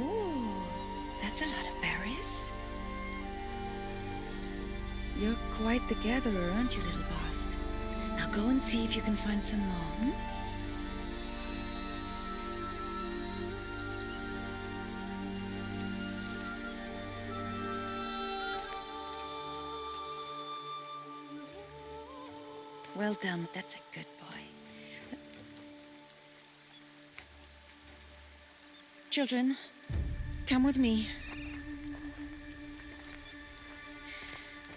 Oh, that's a lot of berries. You're quite the gatherer, aren't you, little Bast? Now go and see if you can find some more, hmm? Well done. That's a good boy. Children, come with me.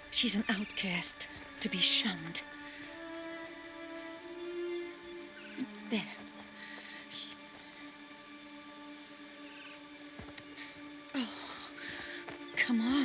She's an outcast, to be shunned. There. Oh, come on.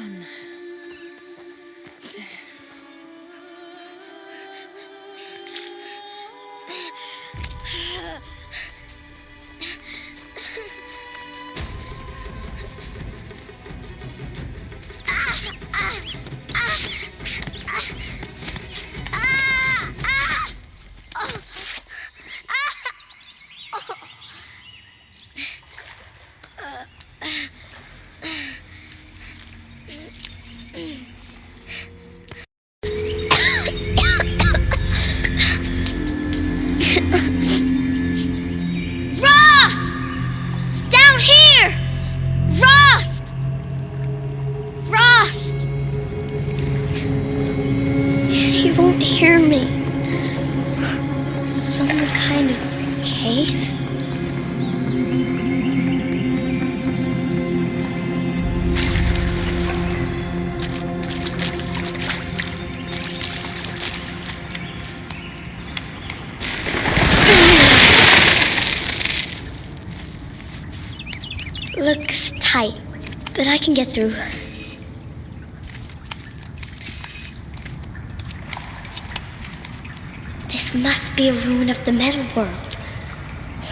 World.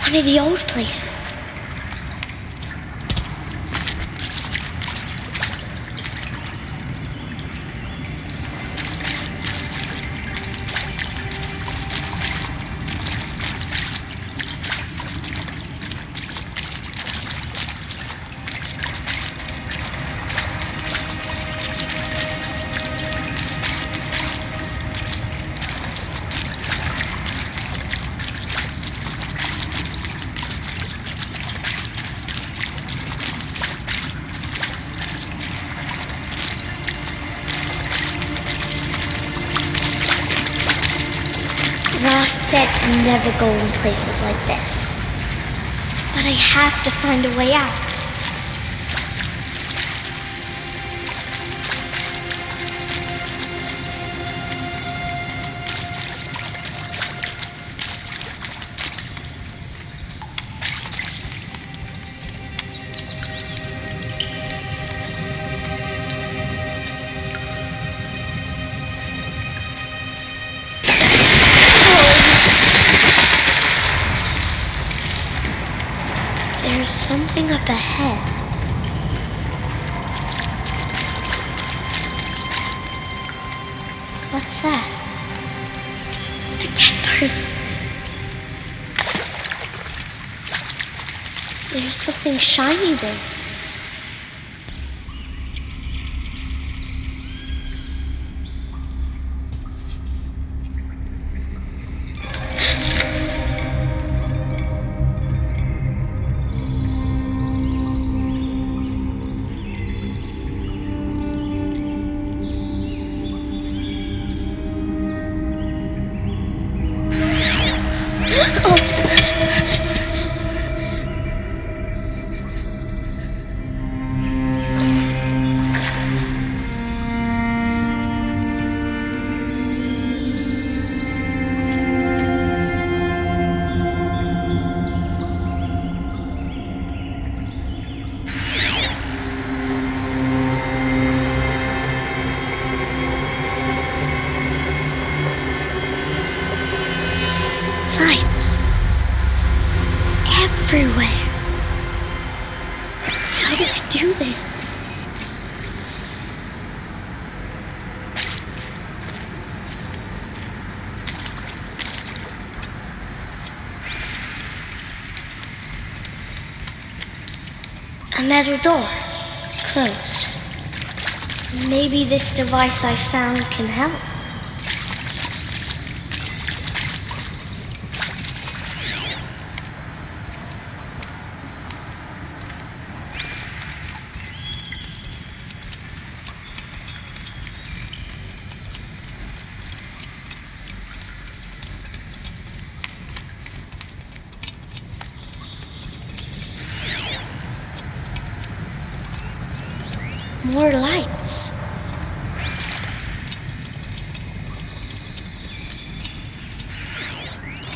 One of the old places. Rost said to never go in places like this. But I have to find a way out. Something shiny there. Metal door. Closed. Maybe this device I found can help. More lights.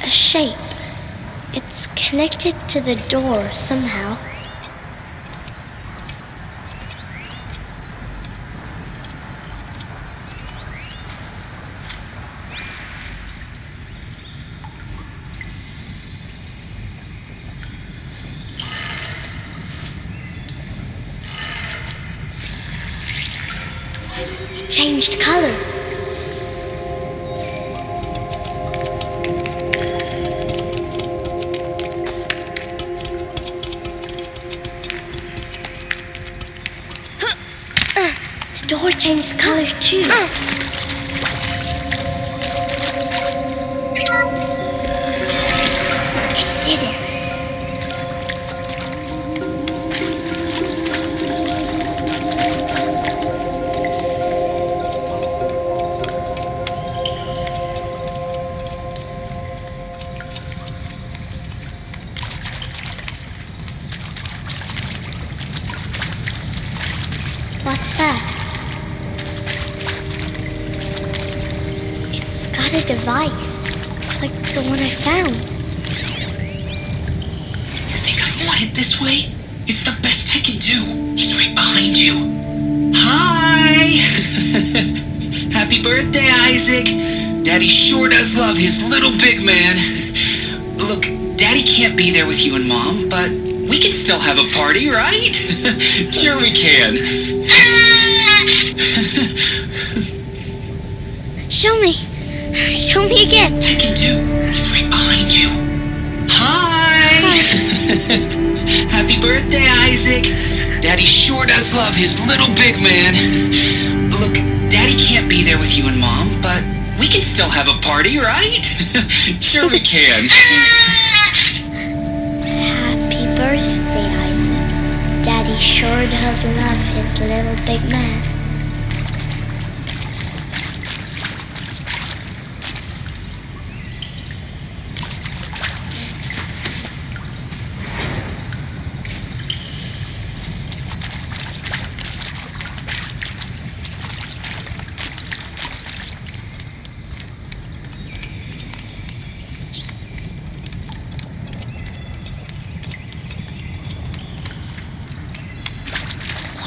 A shape. It's connected to the door somehow. His little big man. Look, Daddy can't be there with you and Mom, but we can still have a party, right? sure we can. Show me. Show me again. I can do. He's right behind you. Hi! Happy birthday, Isaac. Daddy sure does love his little big man. Look, Daddy can't be there with you and Mom, but still have a party, right? sure we can. Happy birthday, Isaac. Daddy sure does love his little big man.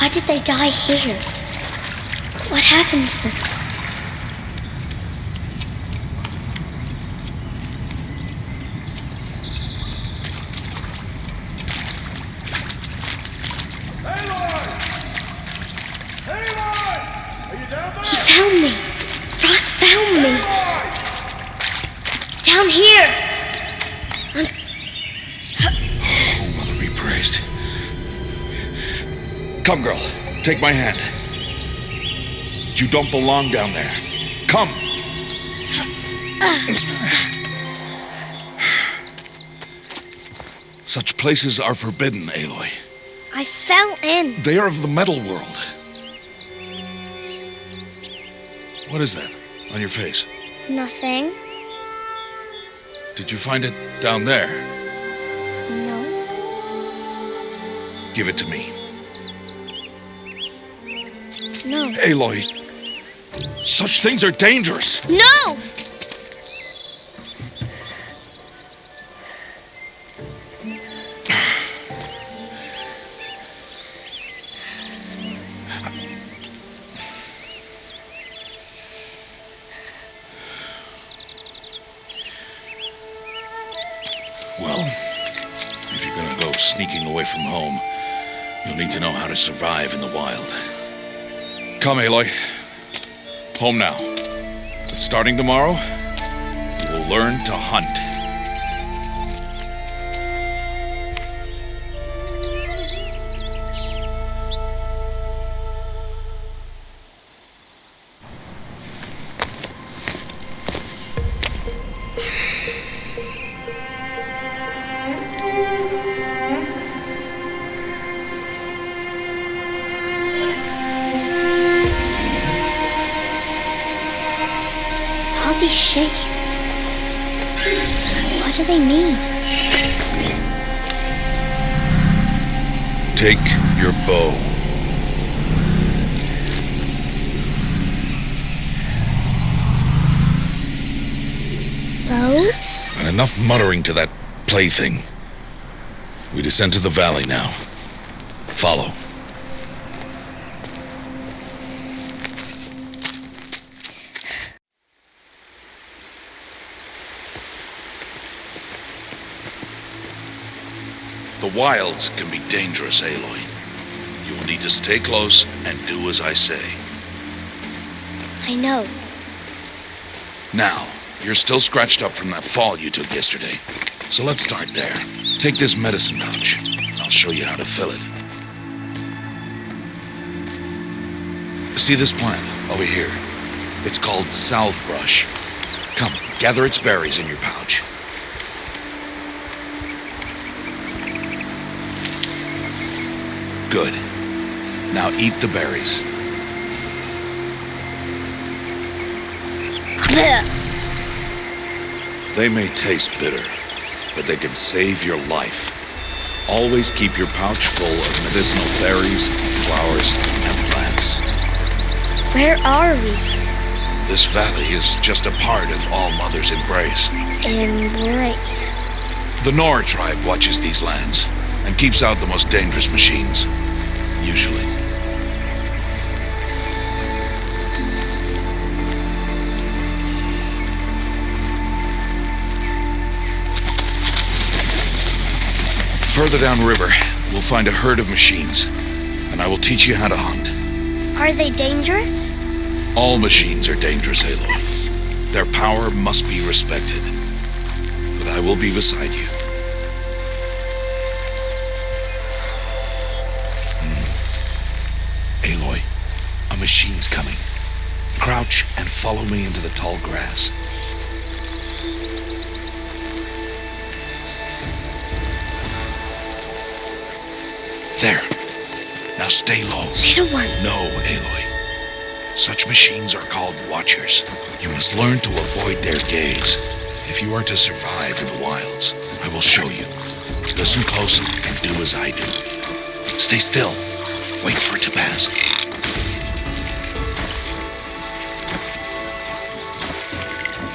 Why die here? What happened to them? He found me. Rost found me. Down here. Oh, Mother be praised. Come, girl. Take my hand. You don't belong down there. Come. Such places are forbidden, Aloy. I fell in. They are of the metal world. What is that on your face? Nothing. Did you find it down there? No. Give it to me. Aloy, such things are dangerous. No! Well, if you're gonna go sneaking away from home, you'll need to know how to survive in the wild. Come, Aloy. Home now. But starting tomorrow, you will learn to hunt. Plaything. We descend to the valley now. Follow. The wilds can be dangerous, Aloy. You will need to stay close and do as I say. I know. Now, you're still scratched up from that fall you took yesterday. So let's start there. Take this medicine pouch. I'll show you how to fill it. See this plant over here? It's called healthbrush. Come, gather its berries in your pouch. Good. Now eat the berries. They may taste bitter, but they can save your life. Always keep your pouch full of medicinal berries, flowers, and plants. Where are we? This valley is just a part of All Mother's embrace. Embrace. The Nora tribe watches these lands and keeps out the most dangerous machines. Usually. Further downriver, we'll find a herd of machines, and I will teach you how to hunt. Are they dangerous? All machines are dangerous, Aloy. Their power must be respected. But I will be beside you. Hmm. Aloy, a machine's coming. Crouch and follow me into the tall grass. There. Now stay low. Little one. No, Aloy. Such machines are called Watchers. You must learn to avoid their gaze. If you are to survive in the wilds, I will show you. Listen close and do as I do. Stay still. Wait for it to pass.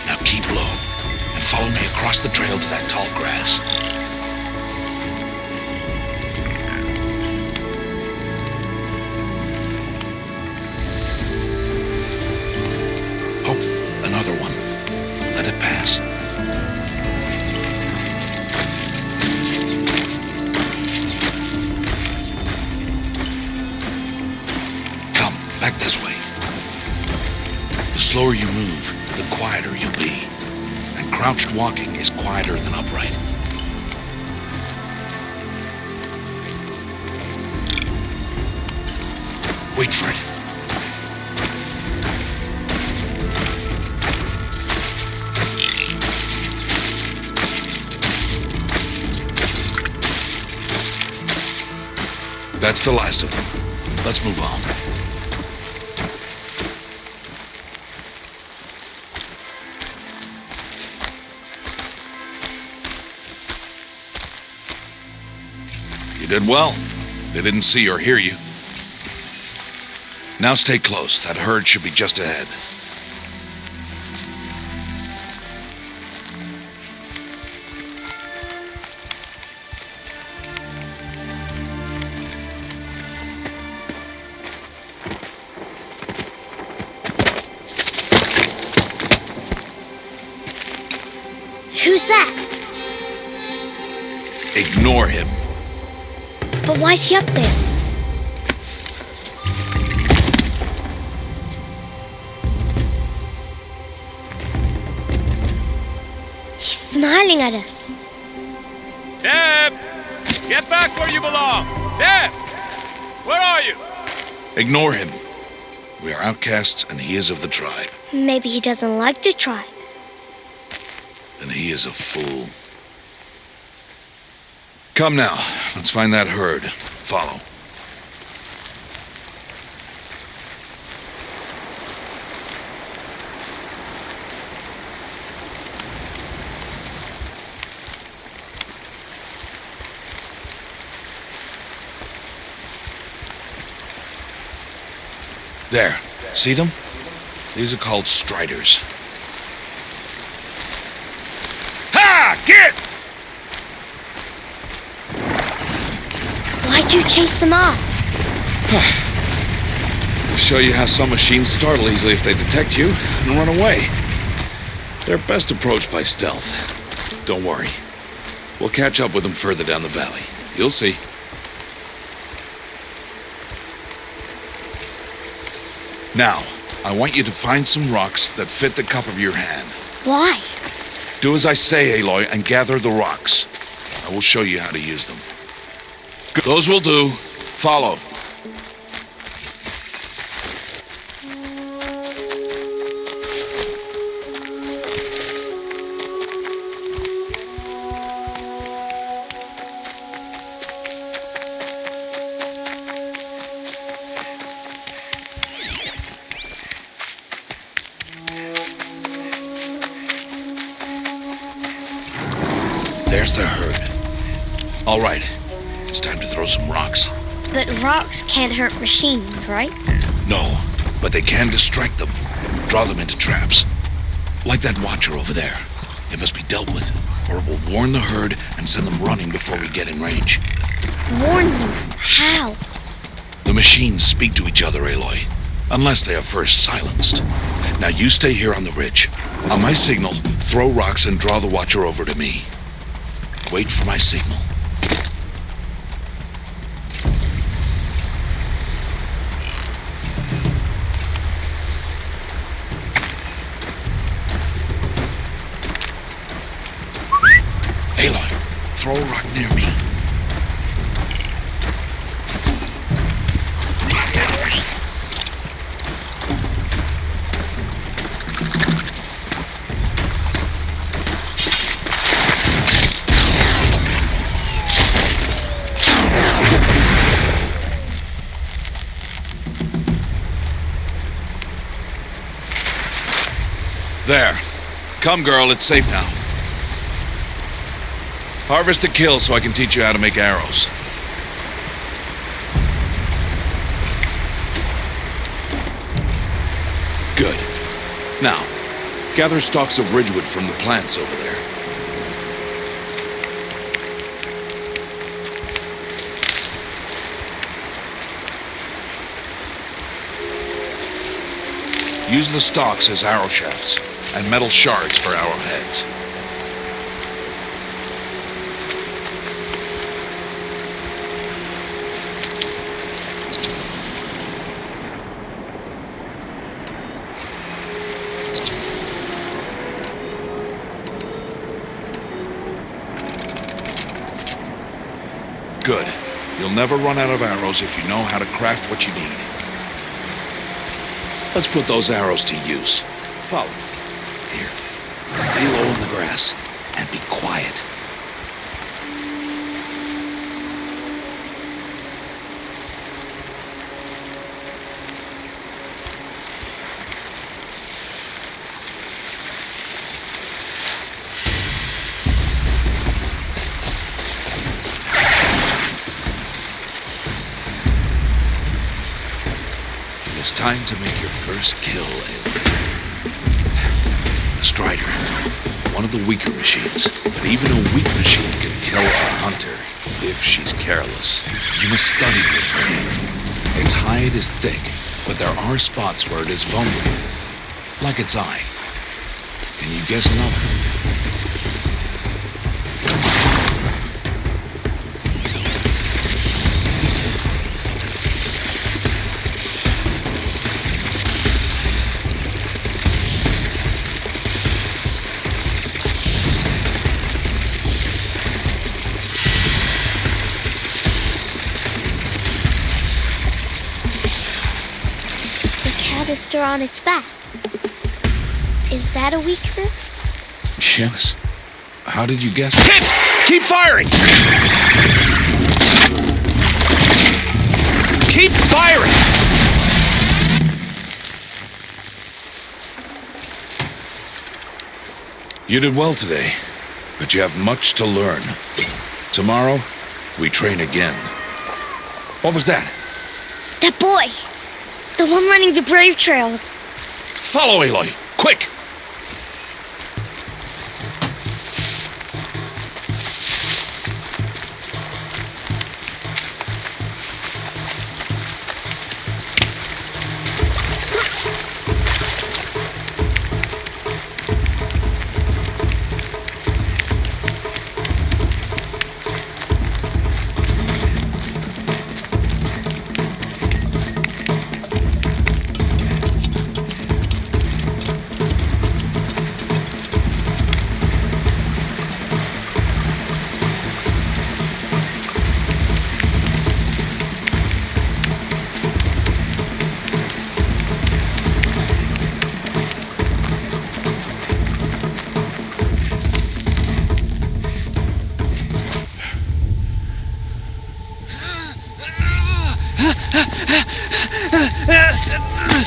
Now keep low and follow me across the trail to that tall grass. Slower you move, the quieter you'll be. And crouched walking is quieter than upright. Wait for it. That's the last of them. Let's move on. You did well. They didn't see or hear you. Now stay close. That herd should be just ahead. But he up there? He's smiling at us. Teb! Get back where you belong! Teb! Where are you? Ignore him. We are outcasts, and he is of the tribe. Maybe he doesn't like the tribe. And he is a fool. Come now. Let's find that herd follow. There. See them? These are called striders. Why'd you chase them off? To show you how some machines startle easily if they detect you and run away. They're best approached by stealth. Don't worry. We'll catch up with them further down the valley. You'll see. Now, I want you to find some rocks that fit the cup of your hand. Why? Do as I say, Aloy, and gather the rocks. I will show you how to use them. Those will do. Follow. Can't hurt machines, right? No, but they can distract them, draw them into traps. Like that watcher over there. It must be dealt with, or it will warn the herd and send them running before we get in range. Warn them. How? The machines speak to each other, Aloy, unless they are first silenced. Now you stay here on the ridge. On my signal, throw rocks and draw the watcher over to me. Wait for my signal. Aloy, near me. There. Come, girl, it's safe now. Harvest the kill so I can teach you how to make arrows. Good. Now, gather stalks of ridgewood from the plants over there. Use the stalks as arrow shafts and metal shards for arrowheads. Good. You'll never run out of arrows if you know how to craft what you need. Let's put those arrows to use. Follow. Here. Stay low in the grass and be quiet. It's time to make your first kill, Aloy. The Strider. One of the weaker machines. But even a weak machine can kill a hunter if she's careless. You must study your. Its hide is thick, but there are spots where it is vulnerable. Like its eye. Can you guess another? Canister on its back. Is that a weakness? Yes. How did you guess? Keep, keep firing! Keep firing! You did well today, but you have much to learn. Tomorrow, we train again. What was that? That boy! The one running the brave trails. Follow Aloy, quick!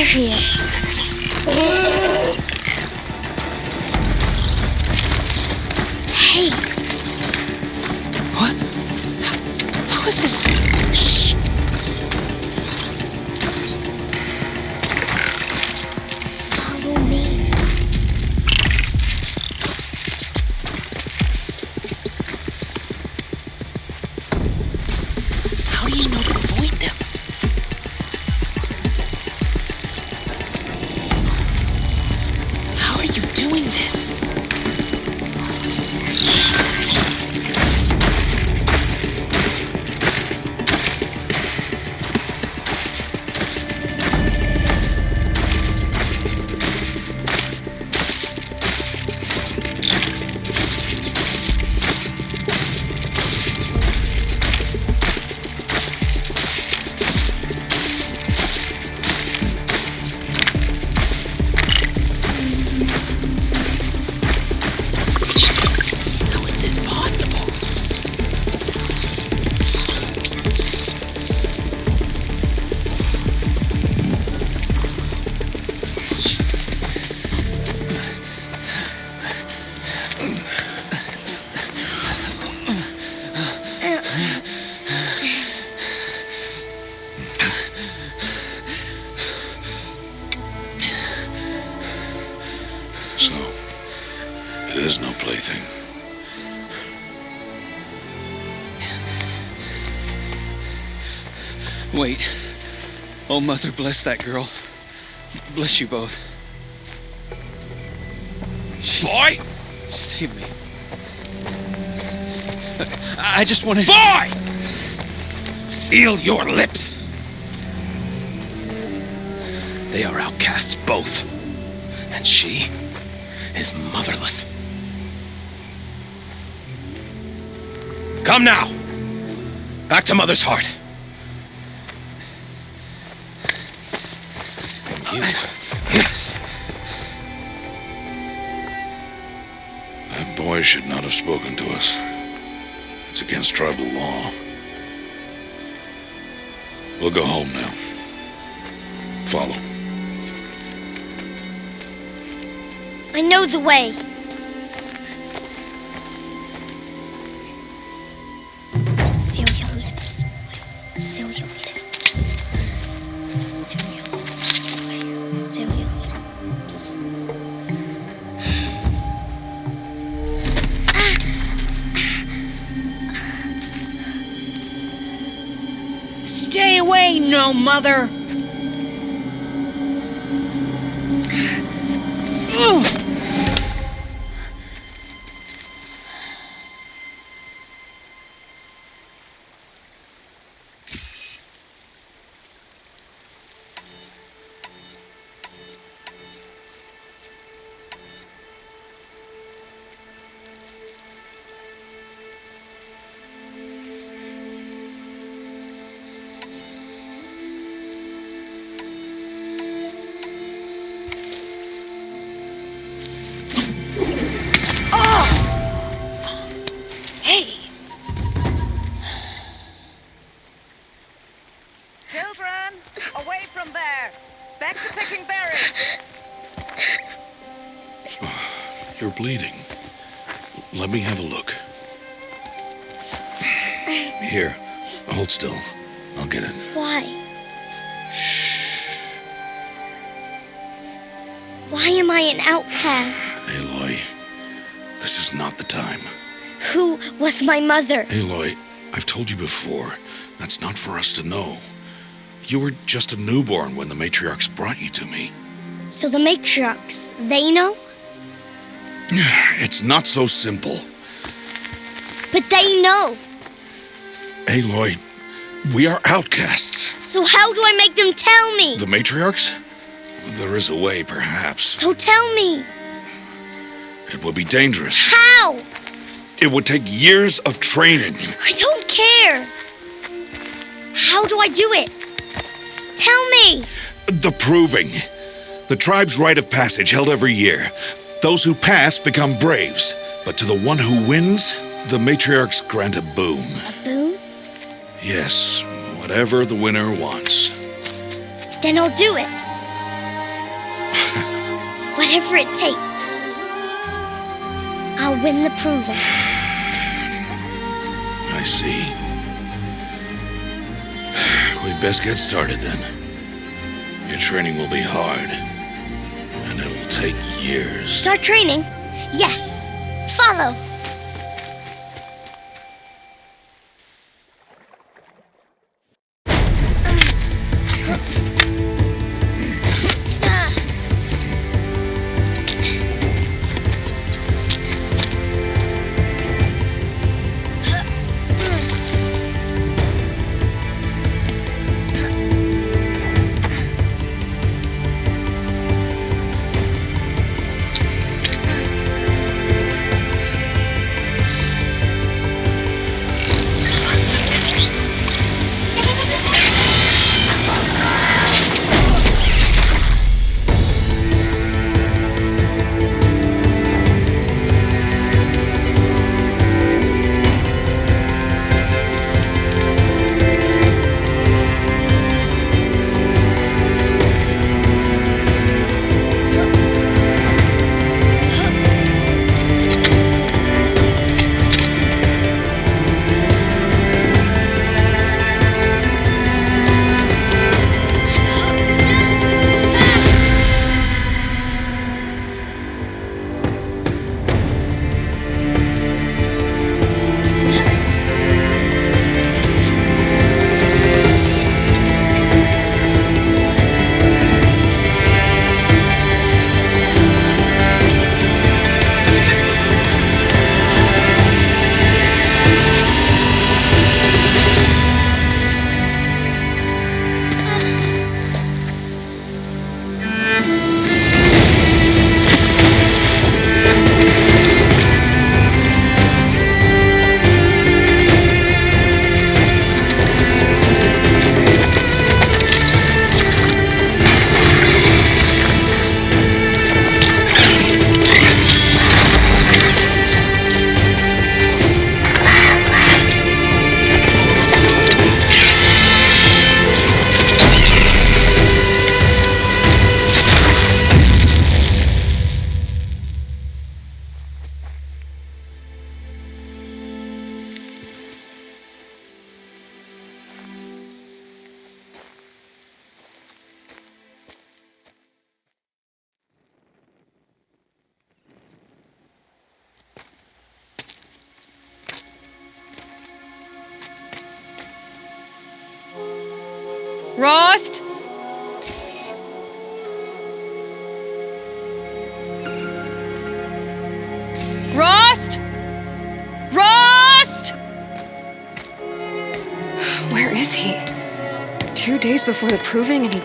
There he is. Oh, Mother, bless that girl. Bless you both. She, Boy! she saved me. I, I just wanted. Boy! Seal your lips! They are outcasts, both. And she is motherless. Come now! Back to Mother's heart. Should not have spoken to us. It's against tribal law. We'll go home now. Follow. I know the way. No mother! Who was my mother? Aloy, I've told you before, that's not for us to know. You were just a newborn when the matriarchs brought you to me. So the matriarchs, they know? It's not so simple. But they know. Aloy, we are outcasts. So how do I make them tell me? The matriarchs? There is a way, perhaps. So tell me. It would be dangerous. How? It would take years of training. I don't care. How do I do it? Tell me. The proving. The tribe's rite of passage held every year. Those who pass become braves. But to the one who wins, the matriarchs grant a boon. A boon? Yes, whatever the winner wants. Then I'll do it. Whatever it takes. I'll win the proving. I see. We'd best get started then. Your training will be hard, and it'll take years. Start training? Yes. Follow.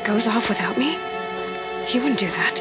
Goes off without me? He wouldn't do that.